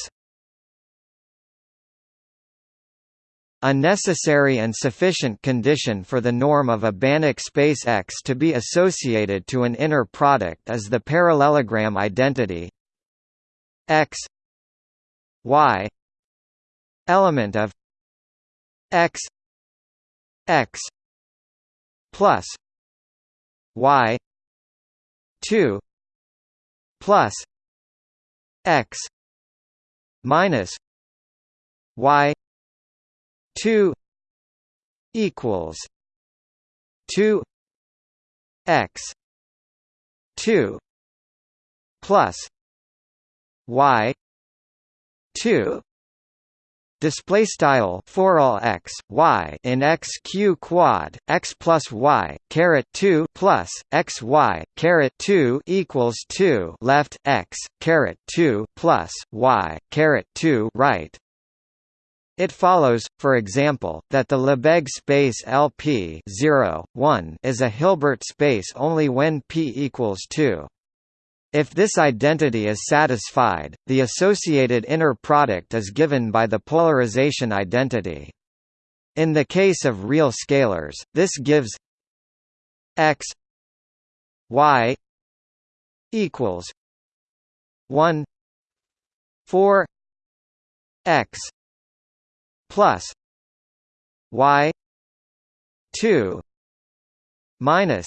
A necessary and sufficient condition for the norm of a Banach space X to be associated to an inner product is the parallelogram identity X y element of x x plus y 2 plus x minus y 2 equals 2 x 2 plus y 2 display style for all x y in x q quad x plus y caret 2 plus x y caret 2 equals 2 left x caret 2 plus y caret 2 right it follows, for example, that the Lebesgue space LP 0, 1 is a Hilbert space only when p equals 2. If this identity is satisfied, the associated inner product is given by the polarization identity. In the case of real scalars, this gives x y equals 1 4 x plus y 2 minus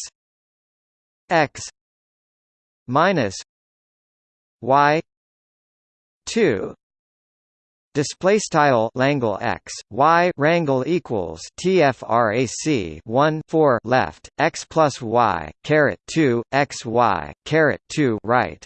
x minus y 2 Display style Langle x y rangle equals tfrac 1 4 left x plus y caret 2 x y caret 2 right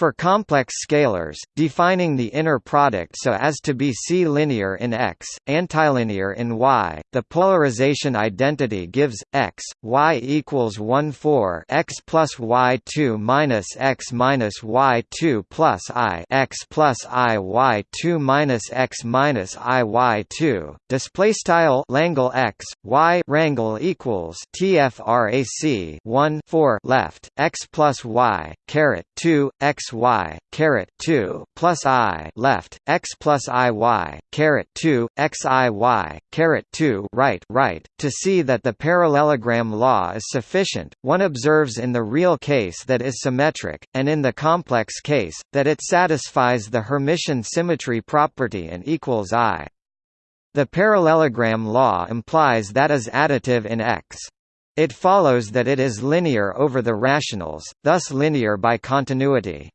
for complex scalars, defining the inner product so as to be C-linear in X, antilinear in Y, the polarization identity gives x y equals 1 4 x plus y 2 minus x minus y 2 plus i x plus i y 2 minus x minus i y 2. Display style Langle x y rangle equals tfrac 1 4 left x plus y caret 2 x y caret 2 plus i left x plus i y caret 2 x i y caret 2 right right to see that the parallelogram law is sufficient one observes in the real case that is symmetric and in the complex case that it satisfies the hermitian symmetry property and equals i the parallelogram law implies that is additive in X. It follows that it is linear over the rationals, thus linear by continuity.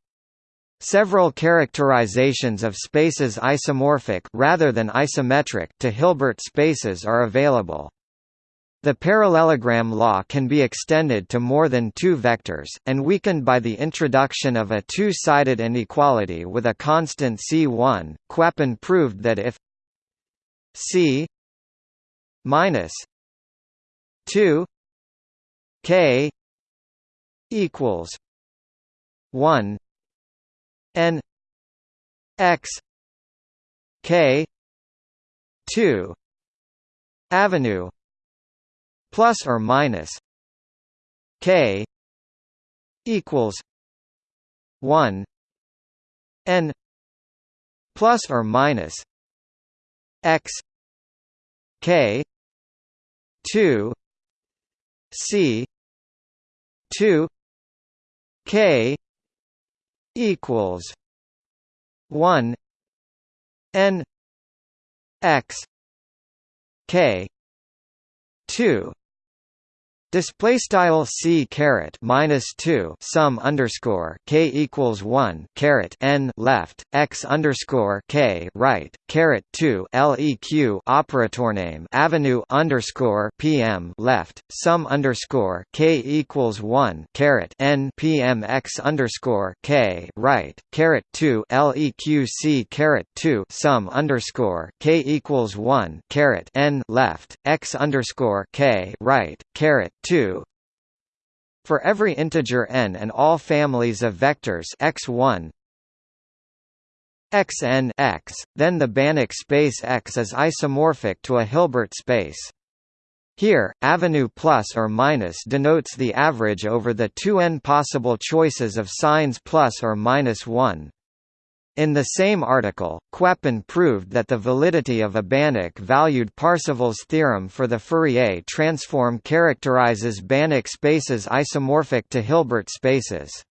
Several characterizations of spaces isomorphic rather than isometric to Hilbert spaces are available. The parallelogram law can be extended to more than two vectors, and weakened by the introduction of a two-sided inequality with a constant C1. Kwapień proved that if C minus 2 K equals 1 n x k 2 avenue plus or minus k equals 1 n plus or minus x k 2 c 2 k equals 1 n x k 2 Display style c caret minus two sum underscore k equals one caret n left x underscore k right caret two leq operator name avenue underscore pm left sum underscore k equals one caret n pm x underscore k right caret two leq c caret two sum underscore k equals one caret n left x underscore k right caret 2 for every integer n and all families of vectors x1 xn x, then the Banach space X is isomorphic to a Hilbert space. Here, avenue plus or minus denotes the average over the two n possible choices of signs plus or minus 1. In the same article, Kwapień proved that the validity of a Banach-valued Parseval's theorem for the Fourier transform characterizes Banach spaces isomorphic to Hilbert spaces.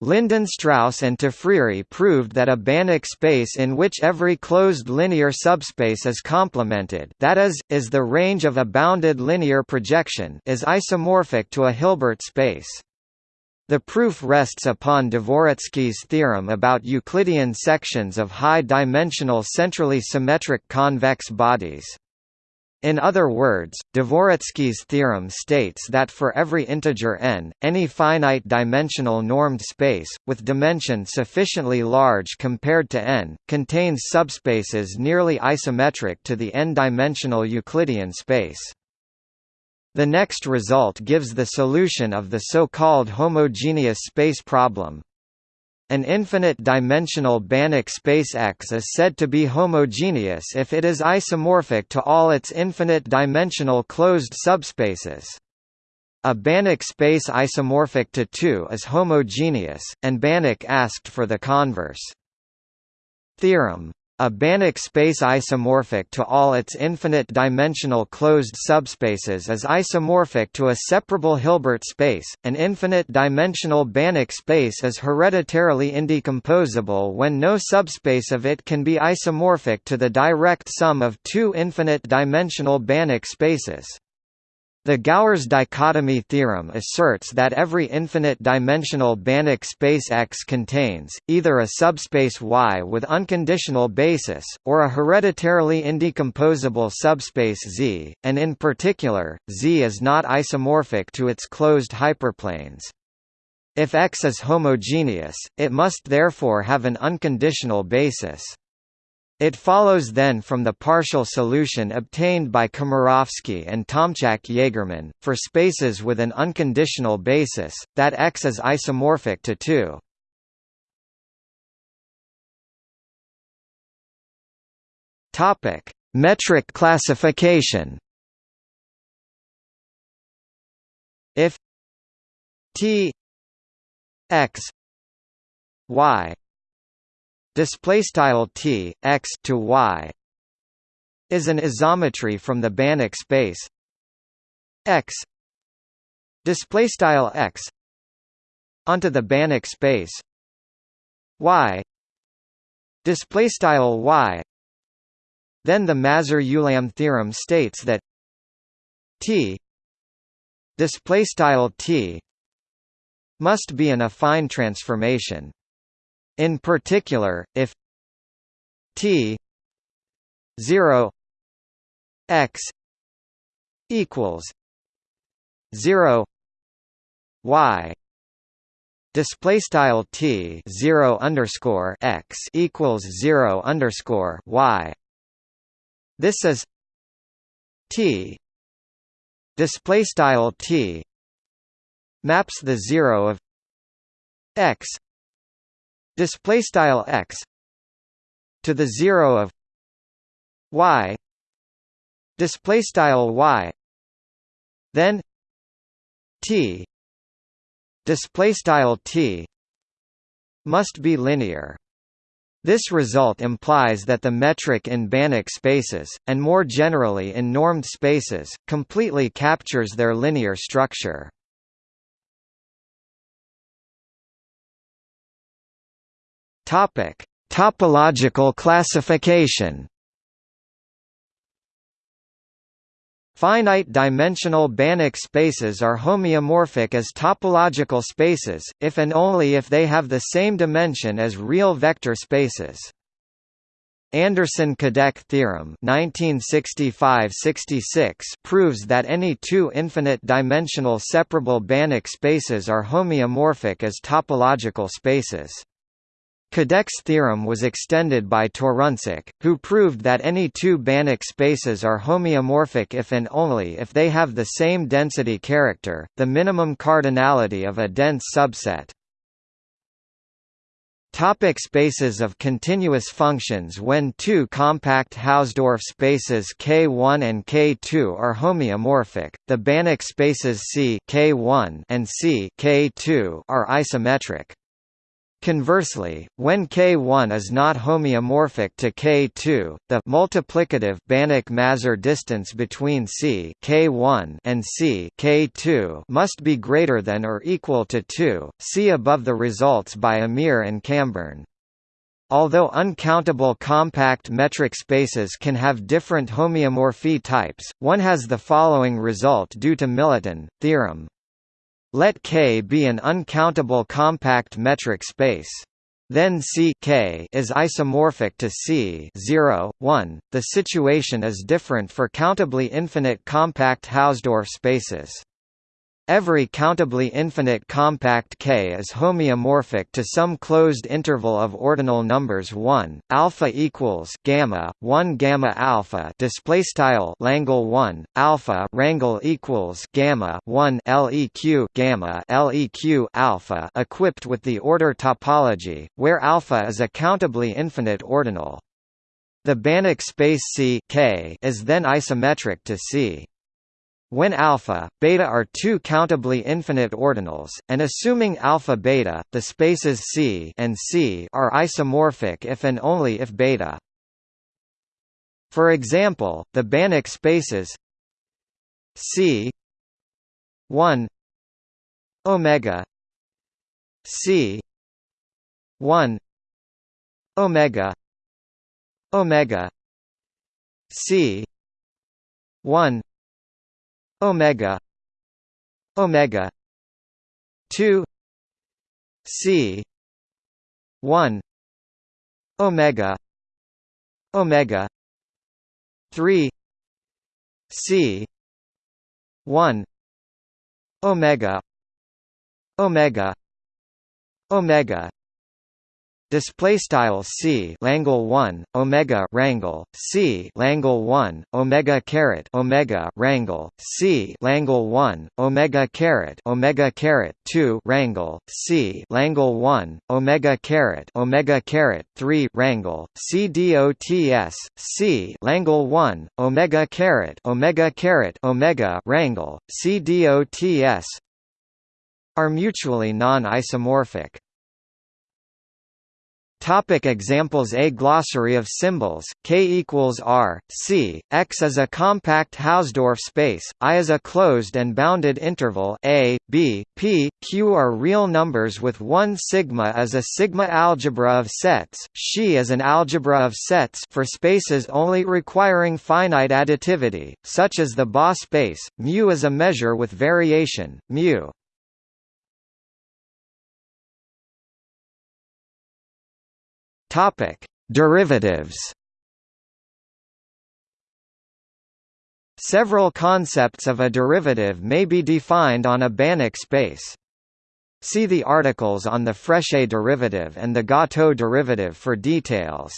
Lindenstrauss and Tzafriri proved that a Banach space in which every closed linear subspace is complemented that is, is the range of a bounded linear projection is isomorphic to a Hilbert space. The proof rests upon Dvoretzky's theorem about Euclidean sections of high-dimensional centrally symmetric convex bodies. In other words, Dvoretzky's theorem states that for every integer n, any finite-dimensional normed space, with dimension sufficiently large compared to n, contains subspaces nearly isometric to the n-dimensional Euclidean space. The next result gives the solution of the so-called homogeneous space problem. An infinite-dimensional Banach space X is said to be homogeneous if it is isomorphic to all its infinite-dimensional closed subspaces. A Banach space isomorphic to 2 is homogeneous, and Banach asked for the converse. Theorem a Banach space isomorphic to all its infinite-dimensional closed subspaces is isomorphic to a separable Hilbert space. An infinite-dimensional Banach space is hereditarily indecomposable when no subspace of it can be isomorphic to the direct sum of two infinite-dimensional Banach spaces. The Gowers dichotomy theorem asserts that every infinite-dimensional Banach space X contains, either a subspace Y with unconditional basis, or a hereditarily indecomposable subspace Z, and in particular, Z is not isomorphic to its closed hyperplanes. If X is homogeneous, it must therefore have an unconditional basis. It follows then from the partial solution obtained by Komorowski and Tomczak-Jaegermann, for spaces with an unconditional basis, that X is isomorphic to 2. Topic: Metric classification. If T X Y display style t x to y is an isometry from the Banach space. X display style x onto the Banach space. Y display style y then the Mazur-Ulam theorem states that t display style t must be an affine transformation in particular, if t 0 x equals 0 y display style t 0 underscore x equals 0 underscore y. This is t display style t maps the 0 of x display style x to the 0 of y display style y then t display style t must be linear this result implies that the metric in Banach spaces, and more generally in normed spaces, completely captures their linear structure. Topic: Topological classification. Finite-dimensional Banach spaces are homeomorphic as topological spaces, if and only if they have the same dimension as real vector spaces. Anderson-Kadec theorem 1965–66 proves that any two infinite-dimensional separable Banach spaces are homeomorphic as topological spaces. Kadec's theorem was extended by Toruńczyk, who proved that any two Banach spaces are homeomorphic if and only if they have the same density character, the minimum cardinality of a dense subset. Topic spaces of continuous functions When two compact Hausdorff spaces K1 and K2 are homeomorphic, the Banach spaces C K1 and C K2 are isometric. Conversely, when K1 is not homeomorphic to K2, the multiplicative Banach-Mazur distance between C K1 and C K2 must be greater than or equal to 2. See above the results by Amir and Cambern. Although uncountable compact metric spaces can have different homeomorphy types, one has the following result due to Milutin theorem. Let K be an uncountable compact metric space. Then C K is isomorphic to C 0, 1. The situation is different for countably infinite compact Hausdorff spaces. Every countably infinite compact K is homeomorphic to some closed interval of ordinal numbers 1 alpha equals gamma 1 gamma alpha display style Langle 1 alpha rangle equals gamma 1 leq gamma leq alpha equipped with the order topology where alpha is a countably infinite ordinal. The Banach space C K is then isometric to C. When alpha, beta are two countably infinite ordinals, and assuming alpha beta, the spaces C and C are isomorphic if and only if beta. For example, the Banach spaces C 1 omega C 1 omega omega C 1 omega omega 2 c 1 omega omega 3 c 1 omega omega omega display style c langle 1 omega rangle c langle 1 omega caret omega rangle c langle 1 omega caret omega caret 2 rangle c langle 1 omega caret omega caret 3 rangle c dots c langle 1 omega caret omega caret omega rangle c dots are mutually non-isomorphic Topic examples A glossary of symbols, K equals R, C, X is a compact Hausdorff space, I is a closed and bounded interval A, B, P, Q are real numbers with one sigma as a sigma algebra of sets, Xi is an algebra of sets for spaces only requiring finite additivity, such as the BA space, mu is a measure with variation, mu. Topic: Derivatives. Several concepts of a derivative may be defined on a Banach space. See the articles on the Frechet derivative and the Gâteaux derivative for details.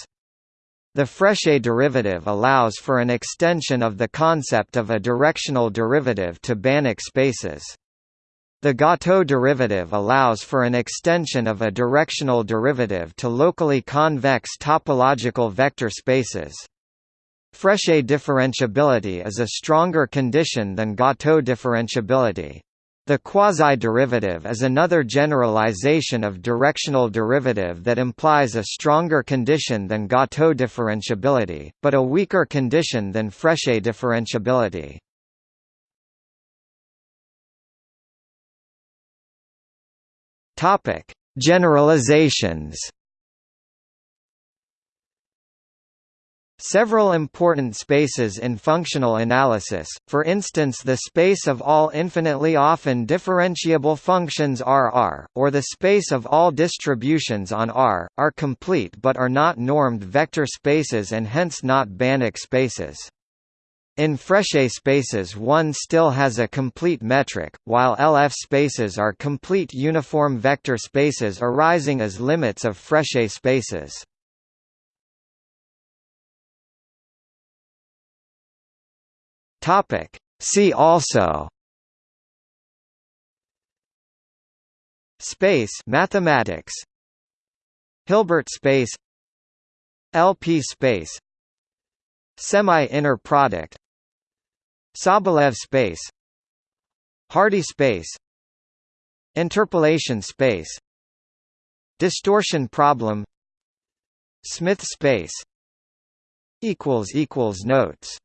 The Frechet derivative allows for an extension of the concept of a directional derivative to Banach spaces. The Gâteaux derivative allows for an extension of a directional derivative to locally convex topological vector spaces. Frechet differentiability is a stronger condition than Gâteaux differentiability. The quasi-derivative is another generalization of directional derivative that implies a stronger condition than Gâteaux differentiability, but a weaker condition than Frechet differentiability. Topic: Generalizations. Several important spaces in functional analysis, for instance the space of all infinitely often differentiable functions R or the space of all distributions on R, are complete but are not normed vector spaces and hence not Banach spaces. In Frechet spaces one still has a complete metric, while LF spaces are complete uniform vector spaces arising as limits of Frechet spaces. See also Space mathematics Hilbert space LP space Semi-inner product Sobolev space Hardy space Interpolation space Distortion problem Smith space Notes